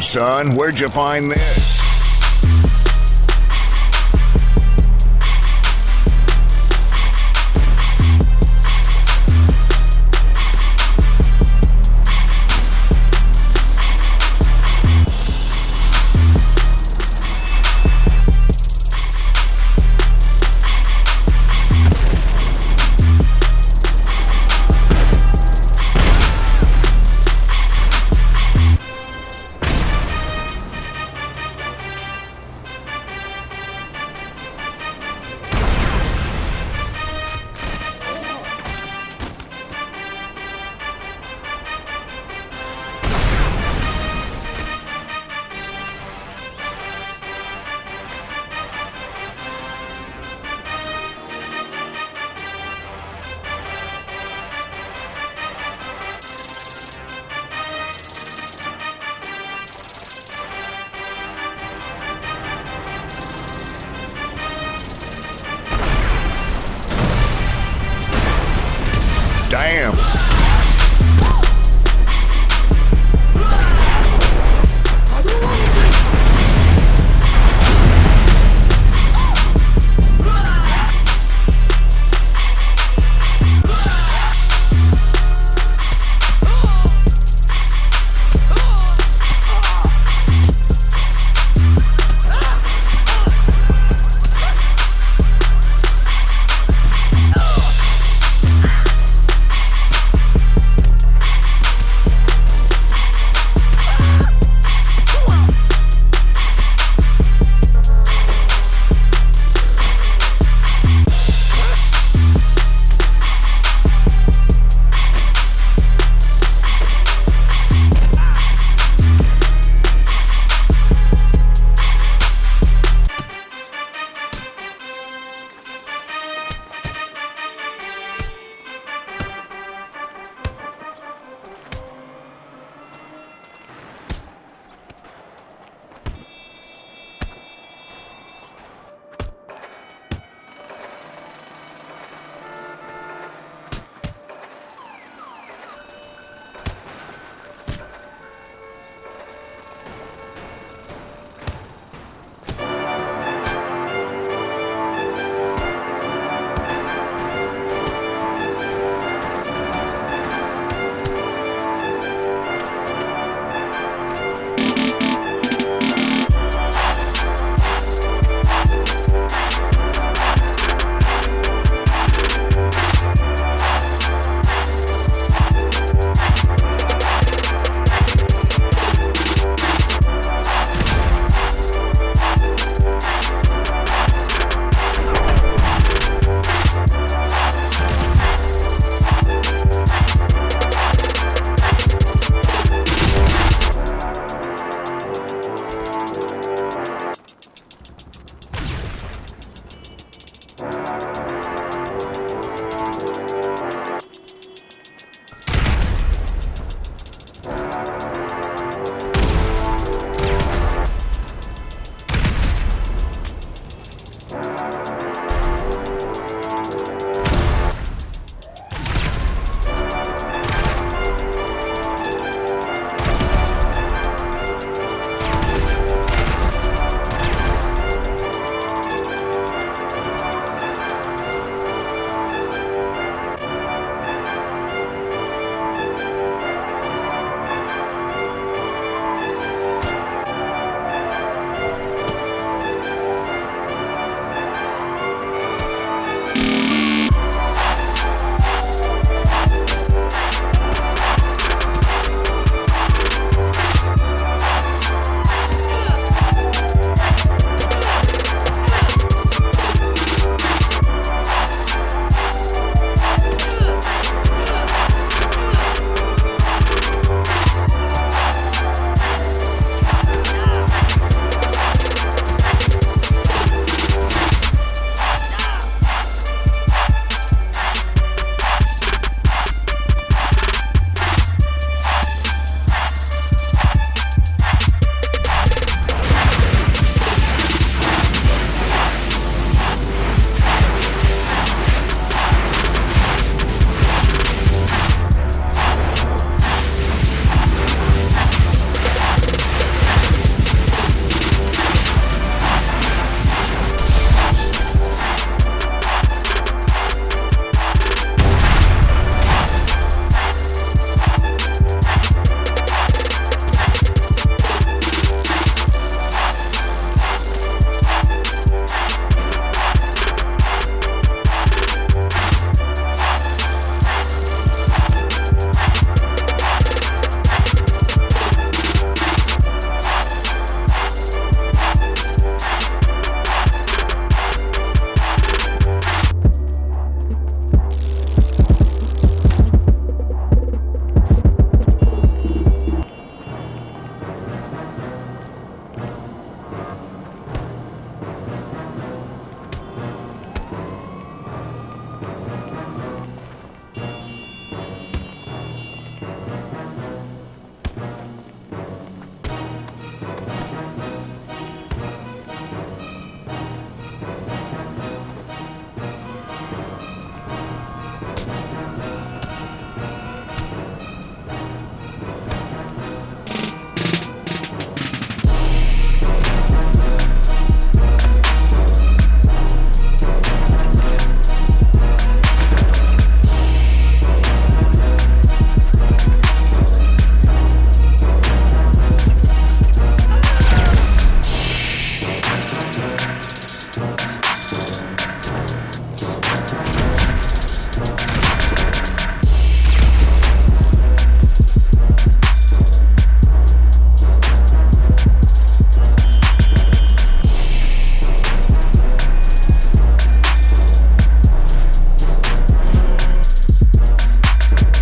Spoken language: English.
Son, where'd you find this? Damn.